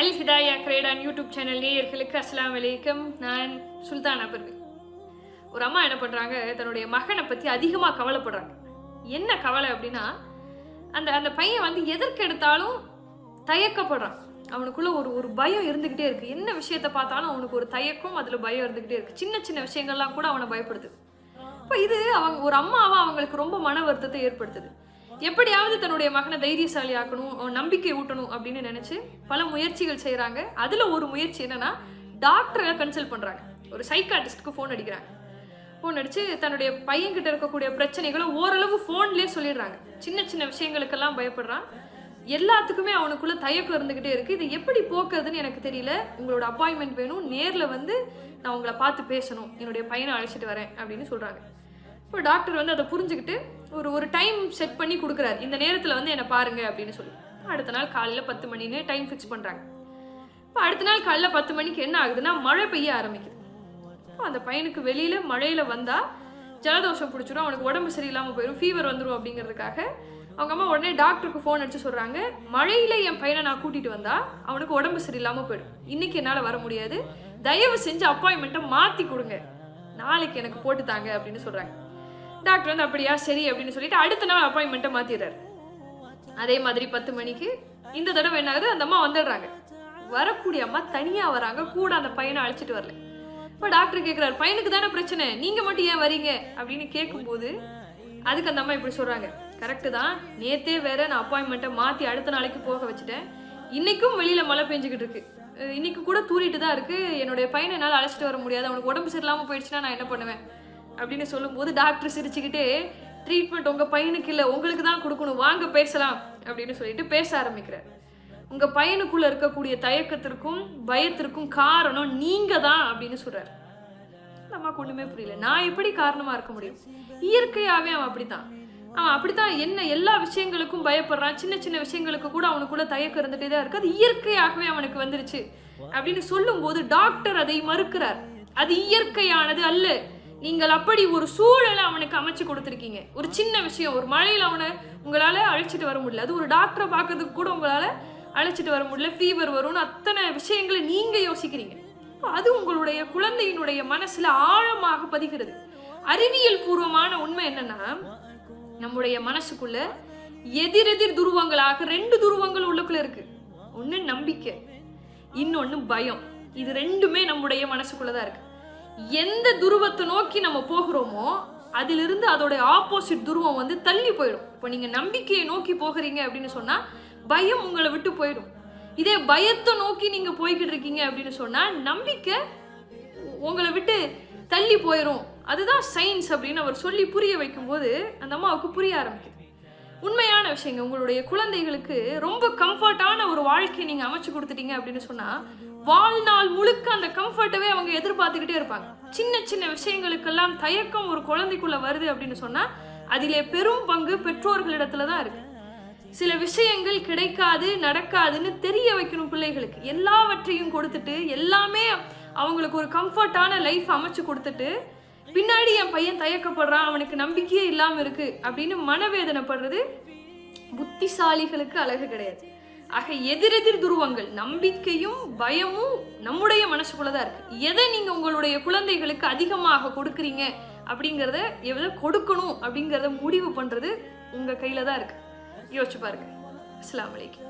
அல் ஹிதாயா கிரேடான் YouTube channel நேயர்களுக்கு அஸ்லாம் வலைக்கம் நான் சுல்தானா பர்வி ஒரு அம்மா என்ன பண்ணுறாங்க தன்னுடைய மகனை பற்றி அதிகமாக கவலைப்படுறாங்க. என்ன கவலை அப்படின்னா அந்த அந்த பையன் வந்து எதற்கு எடுத்தாலும் தயக்கப்படுறான். அவனுக்குள்ள ஒரு ஒரு பயம் இருந்துக்கிட்டே இருக்கு. என்ன விஷயத்த பார்த்தாலும் அவனுக்கு ஒரு தயக்கம் அதில் பயம் இருந்துக்கிட்டே இருக்கு. சின்ன சின்ன விஷயங்கள்லாம் கூட அவனை பயப்படுது இப்போ இது அவங்க ஒரு அம்மாவா அவங்களுக்கு ரொம்ப மன வருத்தத்தை ஏற்படுத்துது. எப்படியாவது தன்னுடைய மகனை தைரியசாலி ஆக்கணும் அவன் நம்பிக்கை ஊட்டணும் அப்படின்னு நினைச்சு பல முயற்சிகள் செய்கிறாங்க அதில் ஒரு முயற்சி என்னன்னா டாக்டரை கன்சல்ட் பண்ணுறாங்க ஒரு சைக்காட்டிஸ்ட்க்கு ஃபோன் அடிக்கிறாங்க. ஃபோன் அடித்து தன்னுடைய பையன்கிட்ட இருக்கக்கூடிய பிரச்சனைகளை ஓரளவு ஃபோன்லேயே சொல்லிடுறாங்க. சின்ன சின்ன விஷயங்களுக்கெல்லாம் பயப்படுறான். எல்லாத்துக்குமே அவனுக்குள்ள தயக்கம் இருந்துக்கிட்டே இருக்குது இதை எப்படி போக்குறதுன்னு எனக்கு தெரியல. உங்களோட அப்பாயின்மெண்ட் வேணும். நேரில் வந்து நான் உங்களை பார்த்து பேசணும். என்னுடைய பையனை அழைச்சிட்டு வரேன் அப்படின்னு சொல்கிறாங்க இப்போ டாக்டர் வந்து அதை புரிஞ்சுக்கிட்டு ஒரு ஒரு டைம் செட் பண்ணி கொடுக்குறாரு. இந்த நேரத்தில் வந்து என்னை பாருங்க அப்படின்னு சொல்லி. அடுத்த நாள் காலையில் பத்து மணின்னு டைம் ஃபிக்ஸ் பண்ணுறாங்க இப்போ அடுத்த நாள் காலைல பத்து மணிக்கு என்ன ஆகுதுன்னா மழை பெய்ய ஆரம்பிக்குது. இப்போ அந்த பையனுக்கு வெளியில் மழையில் வந்தால் ஜலதோஷம் பிடிச்சிடும் அவனுக்கு உடம்பு சரியில்லாமல் போயிடும் ஃபீவர் வந்துடும் அப்படிங்கிறதுக்காக அவங்க அம்மா உடனே டாக்டருக்கு ஃபோன் அடித்து சொல்கிறாங்க மழையில் என் பையனை நான் கூட்டிகிட்டு வந்தால் அவனுக்கு உடம்பு சரியில்லாமல் போயிடும். இன்றைக்கி என்னால் வர முடியாது. தயவு செஞ்சு அப்பாயின்மெண்ட்டை மாற்றி கொடுங்க. நாளைக்கு எனக்கு போட்டு தாங்க அப்படின்னு சொல்கிறாங்க டாக்டர் வந்து அப்படியா? சரி அப்படின்னு சொல்லிட்டு அடுத்த நாள் அப்பாயின்மெண்ட்டை மாற்றிடுறாரு அதே மாதிரி பத்து மணிக்கு இந்த தடவை என்ன ஆகுது? அந்த அம்மா வந்துடுறாங்க. வரக்கூடிய அம்மா தனியாக வராங்க. கூட அந்த பையனை அழைச்சிட்டு வரல. இப்போ டாக்டர் கேட்குறாரு பையனுக்கு தானே பிரச்சனை? நீங்கள் மட்டும் ஏன் வரீங்க? அப்படின்னு கேட்கும்போது அதுக்கு அந்த அம்மா இப்படி சொல்கிறாங்க கரெக்டு தான். நேத்தே வேற நான் அப்பாயின்மெண்ட்டை மாற்றி அடுத்த நாளைக்கு போக வச்சுட்டேன். இன்னைக்கும் வெளியில் மழை பெஞ்சுக்கிட்டு இருக்கு. இன்னைக்கு கூட தூரிட்டு தான் இருக்கு. என்னுடைய பையனை என்னால் அழைச்சிட்டு வர முடியாது. அவனுக்கு உடம்பு சரியில்லாமல் போயிடுச்சுன்னா நான் என்ன பண்ணுவேன்? அப்படின்னு சொல்லும்போது டாக்டர் சிரிச்சுக்கிட்டே ட்ரீட்மெண்ட் உங்கள் பையனுக்கு இல்லை உங்களுக்கு தான் கொடுக்கணும். வாங்க பேசலாம். அப்படின்னு சொல்லிட்டு பேச ஆரம்பிக்கிறார். உங்கள் பையனுக்குள்ளே இருக்கக்கூடிய தயக்கத்திற்கும் பயத்திற்கும் காரணம் நீங்கள் தான் அப்படின்னு சொல்கிறார் நமக்கு ஒன்றுமே புரியல. நான் எப்படி காரணமாக இருக்க முடியும்? இயற்கையாகவே அவன் அப்படித்தான். அவன் அப்படித்தான் என்ன எல்லா விஷயங்களுக்கும் பயப்படுறான். சின்ன சின்ன விஷயங்களுக்கு கூட அவனுக்குள்ள தயக்கம் இருந்துகிட்டே தான் இருக்குது அது இயற்கையாகவே அவனுக்கு வந்துருச்சு. அப்படின்னு சொல்லும்போது டாக்டர் அதை மறுக்கிறார். அது இயற்கையானது அல்ல. நீங்கள் அப்படி ஒரு சூழலை அவனுக்கு அமைச்சு கொடுத்துருக்கீங்க. ஒரு சின்ன விஷயம் ஒரு மழையில் அவனை உங்களால் அழைச்சிட்டு வர முடியல. அது ஒரு டாக்டரை பார்க்கறதுக்கு கூட உங்களால் அழைச்சிட்டு வர முடியல. ஃபீவர் வரும்னு அத்தனை விஷயங்களை நீங்கள் யோசிக்கிறீங்க. அது உங்களுடைய குழந்தையினுடைய மனசில் ஆழமாக பதிகிறது. அறிவியல் பூர்வமான உண்மை என்னன்னா நம்முடைய மனசுக்குள்ள எதிரெதிர் துருவங்களாக ரெண்டு துருவங்கள் உள்ளுக்குள்ள இருக்கு. ஒன்று நம்பிக்கை இன்னொன்று பயம். இது ரெண்டுமே நம்முடைய மனசுக்குள்ளதான் இருக்கு. எந்த துருவத்தை நோக்கி நம்ம போகிறோமோ அதிலிருந்து அதோட ஆப்போசிட் துருவம் வந்து தள்ளி போயிடும். இப்போ நீங்க நம்பிக்கையை நோக்கி போகிறீங்க அப்படின்னு சொன்னா பயம் உங்களை விட்டு போயிடும். இதே பயத்தை நோக்கி நீங்க போய்கிட்டு இருக்கீங்க அப்படின்னு சொன்னா நம்பிக்கை உங்களை விட்டு தள்ளி போயிடும் அதுதான் சயின்ஸ் அப்படின்னு அவர் சொல்லி புரிய வைக்கும்போது அந்த அம்மாவுக்கு புரிய ஆரம்பிக்குது. உண்மையான விஷயங்க உங்களுடைய குழந்தைகளுக்கு ரொம்ப கம்ஃபர்ட்டான ஒரு வாழ்க்கையை நீங்க அமைச்சு கொடுத்துட்டீங்க அப்படின்னு சொன்னா வாழ்நாள் முழுக்க அந்த கம்ஃபர்ட்டவே அவங்க எதிர்பார்த்துக்கிட்டே இருப்பாங்க. சின்ன சின்ன விஷயங்களுக்கெல்லாம் தயக்கம் ஒரு குழந்தைக்குள்ள வருது அப்படின்னு சொன்னா அதிலே பெரும் பங்கு பெற்றோர்களிடத்துல தான் இருக்கு. சில விஷயங்கள் கிடைக்காது நடக்காதுன்னு தெரிய வைக்கணும் பிள்ளைகளுக்கு. எல்லாவற்றையும் கொடுத்துட்டு எல்லாமே அவங்களுக்கு ஒரு கம்ஃபர்ட்டான லைஃப் அமைச்சு கொடுத்துட்டு பின்னாடி என் பையன் தயக்கப்படுறான் அவனுக்கு நம்பிக்கையே இல்லாமல் இருக்கு அப்படின்னு மனவேதனைப்படுறது புத்திசாலிகளுக்கு அழகு கிடையாது. ஆக எதிரெதிர் துருவங்கள் நம்பிக்கையும் பயமும் நம்முடைய மனசுக்குள்ளதான் இருக்கு. எதை நீங்க உங்களுடைய குழந்தைகளுக்கு அதிகமாக கொடுக்குறீங்க அப்படிங்கிறத எதை கொடுக்கணும் அப்படிங்கிறத முடிவு பண்றது உங்க கையில தான் இருக்கு. யோசிச்சு பாருங்க. அஸ்லாம் அலைக்கும்.